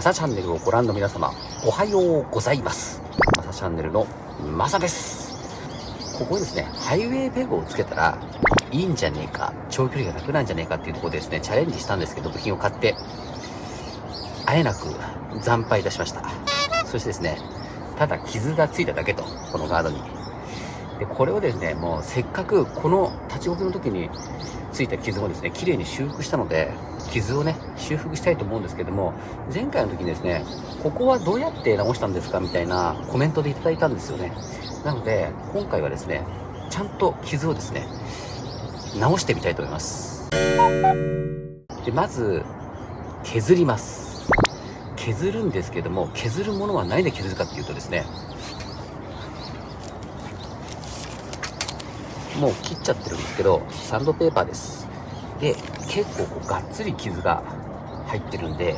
マサチャンネルをご覧の皆様、おはようございます。マサチャンネルのマサです。ここにですね、ハイウェイペグをつけたらいいんじゃねえか、長距離が楽なんじゃねえかっていうところでですね、チャレンジしたんですけど、部品を買って、あえなく惨敗いたしました。そしてですね、ただ傷がついただけと、このガードに。で、これをですね、もうせっかくこの立ち置きの時についた傷をですね、綺麗に修復したので、傷をね、修復したいと思うんですけども、前回の時にですね、ここはどうやって直したんですかみたいなコメントでいただいたんですよね。なので、今回はですね、ちゃんと傷をですね、直してみたいと思います。で、まず、削ります。削るんですけども、削るものは何で削るかっていうとですね、もう切っちゃってるんですけど、サンドペーパーです。で、結構こうがっつり傷が入ってるんで、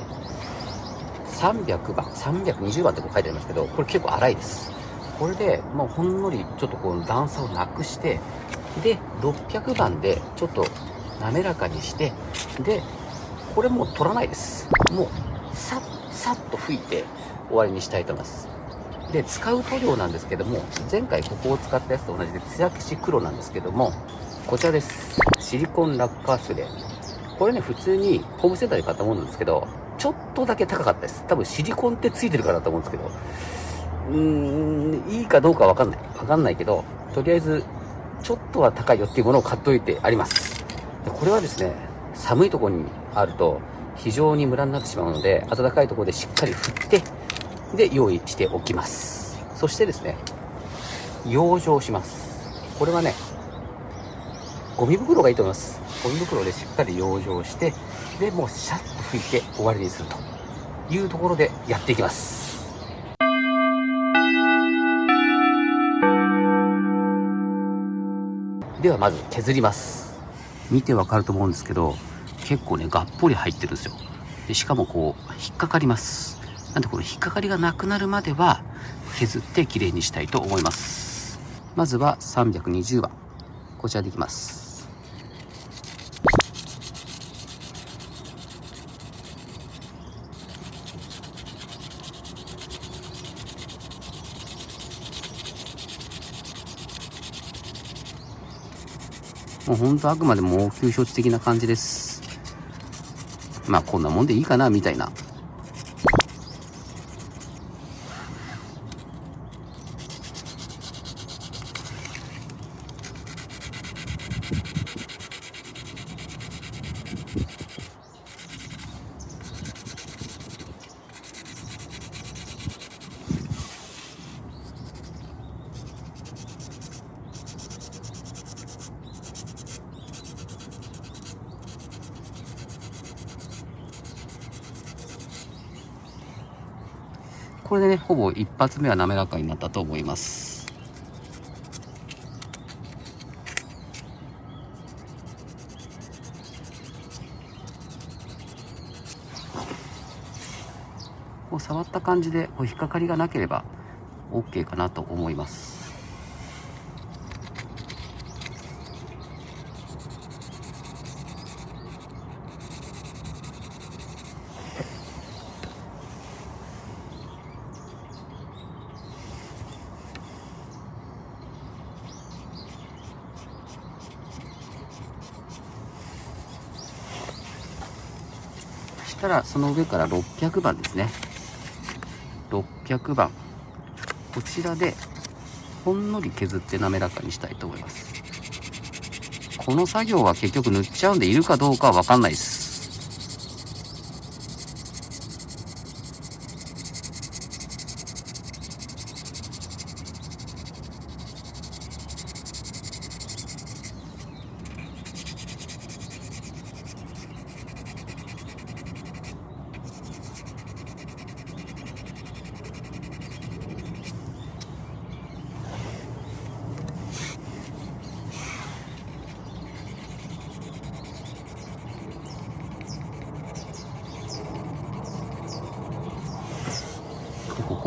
300番、320番ってこう書いてありますけど、これ結構粗いです。これで、まあ、ほんのりちょっとこの段差をなくして、で、600番でちょっと滑らかにして、で、これもう取らないです。もう、さっ、さっと拭いて終わりにしたいと思います。で、使う塗料なんですけども、前回ここを使ったやつと同じで、艶消し黒なんですけども、こちらです。シリコンラッカースプレー。これね、普通にホームセンターで買ったものなんですけど、ちょっとだけ高かったです。多分シリコンってついてるからだと思うんですけど、うーん、いいかどうかわかんない。わかんないけど、とりあえず、ちょっとは高いよっていうものを買っといてあります。でこれはですね、寒いところにあると、非常にムラになってしまうので、暖かいところでしっかり振って、で用意しておきます。そしてですね養生します。これはねゴミ袋がいいと思います。ゴミ袋でしっかり養生してでもうシャッと拭いて終わりにするというところでやっていきます。ではまず削ります。見てわかると思うんですけど結構ねがっぽり入ってるんですよ。でしかもこう引っかかります。なんでこの引っかかりがなくなるまでは削ってきれいにしたいと思います。まずは320番。こちらでいきます。もうほんとあくまでも応急処置的な感じです。まあこんなもんでいいかなみたいな。これでね、ほぼ一発目は滑らかになったと思います。こう触った感じでこう引っかかりがなければ OK かなと思います。たらその上から600番ですね。600番。こちらでほんのり削って滑らかにしたいと思います。この作業は結局塗っちゃうんでいるかどうかは分かんないです。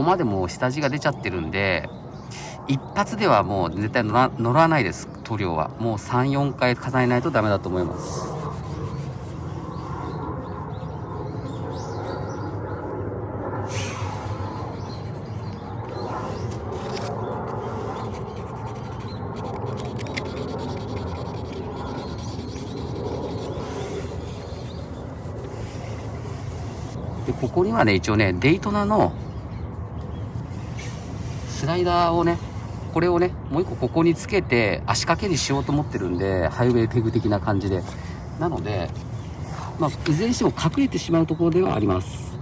までもう下地が出ちゃってるんで、一発ではもう絶対乗らないです、塗料は。もう3、4回重ねないとダメだと思います。でここにはね一応ねデイトナのスライダーをね、これをね、もう一個ここにつけて足掛けにしようと思ってるんで、ハイウェイペグ的な感じで。なので、まあ、いずれにしても隠れてしまうところではあります。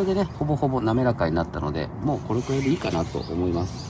これでね、ほぼほぼ滑らかになったので、もうこれくらいでいいかなと思います。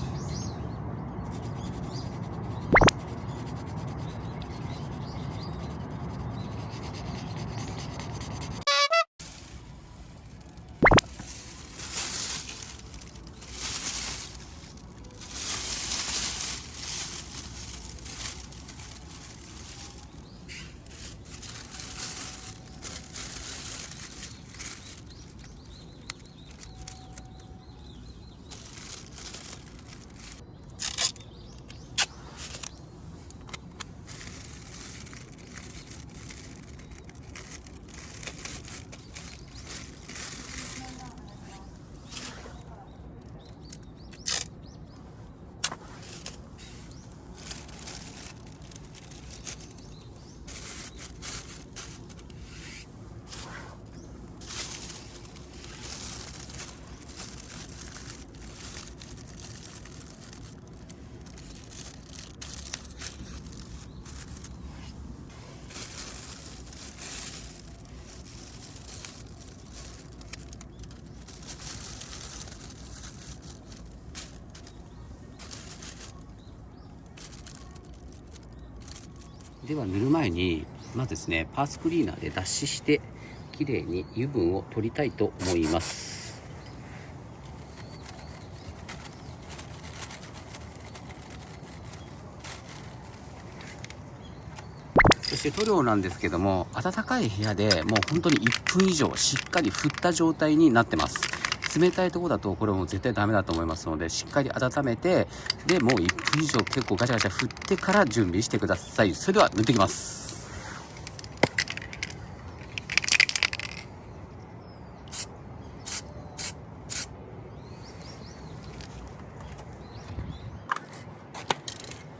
では塗る前にまずですねパーツクリーナーで脱脂してきれいに油分を取りたいと思います。そして塗料なんですけども暖かい部屋でもう本当に1分以上しっかり振った状態になってます。冷たいとこだとこれも絶対ダメだと思いますのでしっかり温めてでもう1分以上結構ガチャガチャ振ってから準備してください。それでは塗っていきます。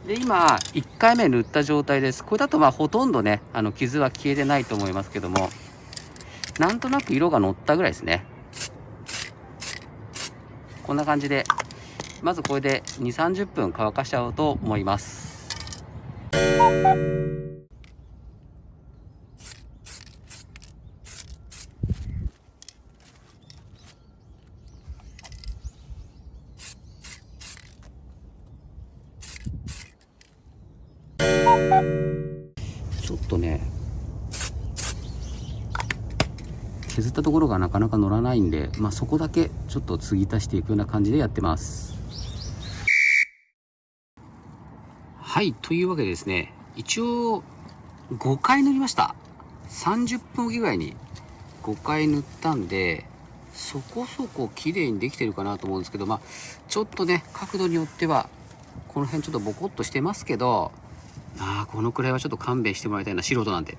で今1回目塗った状態です。これだとまあほとんどねあの傷は消えてないと思いますけどもなんとなく色が乗ったぐらいですね。こんな感じでまずこれで2 3 0分乾かしちゃおうと思いますちょっとね削ったところがなかなか乗らないんで、まあ、そこだけちょっと継ぎ足していくような感じでやってます。はいというわけでですね一応5回塗りました。30分おきぐらいに5回塗ったんでそこそこ綺麗にできてるかなと思うんですけどまあちょっとね角度によってはこの辺ちょっとボコッとしてますけどああこのくらいはちょっと勘弁してもらいたいな素人なんでっ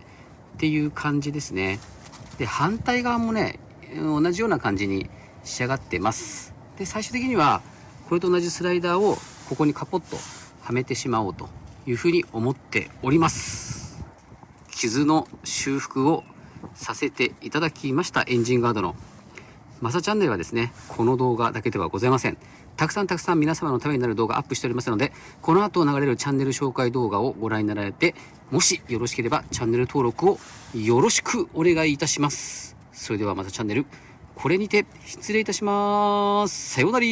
ていう感じですね。で反対側もね同じような感じに仕上がってます。で最終的にはこれと同じスライダーをここにカポッとはめてしまおうというふうに思っております。傷の修復をさせていただきましたエンジンガードの。マサチャンネルはですねこの動画だけではございませんたくさんたくさん皆様のためになる動画アップしておりますのでこの後流れるチャンネル紹介動画をご覧になられてもしよろしければチャンネル登録をよろしくお願いいたします。それではまたチャンネル、これにて失礼いたします。さようなら